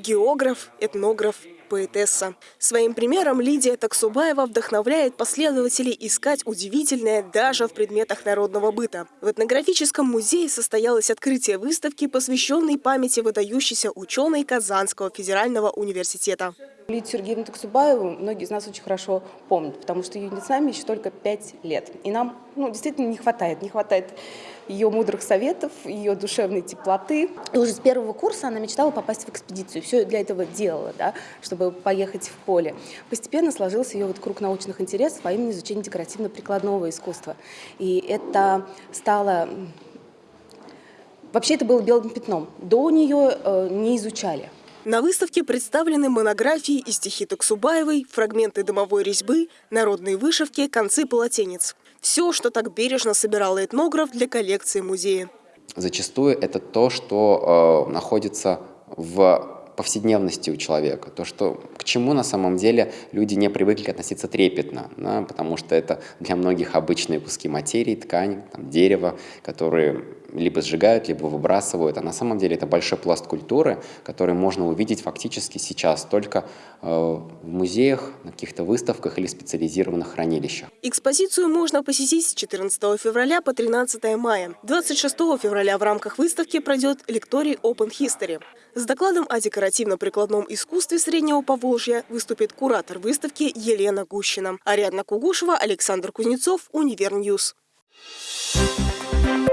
географ, этнограф, поэтесса. Своим примером Лидия Таксубаева вдохновляет последователей искать удивительное даже в предметах народного быта. В этнографическом музее состоялось открытие выставки, посвященной памяти выдающейся ученой Казанского федерального университета. Лидию Сергеевну Таксубаеву многие из нас очень хорошо помнят, потому что ее нет с нами еще только пять лет. И нам ну, действительно не хватает, не хватает ее мудрых советов, ее душевной теплоты. И уже с первого курса она мечтала попасть в экспедицию. Все для этого делала, да, чтобы поехать в поле. Постепенно сложился ее вот круг научных интересов, а именно изучение декоративно-прикладного искусства. И это стало... Вообще это было белым пятном. До нее э, не изучали. На выставке представлены монографии и стихи Таксубаевой, фрагменты дымовой резьбы, народные вышивки, концы полотенец. Все, что так бережно собирал этнограф для коллекции музея. Зачастую это то, что э, находится в повседневности у человека, то, что к чему на самом деле люди не привыкли относиться трепетно, да, потому что это для многих обычные куски материи, ткань, там, дерево, которые либо сжигают, либо выбрасывают. А на самом деле это большой пласт культуры, который можно увидеть фактически сейчас только э, в музеях, на каких-то выставках или специализированных хранилищах. Экспозицию можно посетить с 14 февраля по 13 мая. 26 февраля в рамках выставки пройдет лекторий Open History. С докладом о декоративно-прикладном искусстве Среднего Поволжья выступит куратор выставки Елена Гущина. Ариадна Кугушева, Александр Кузнецов, Univer News. Thank you.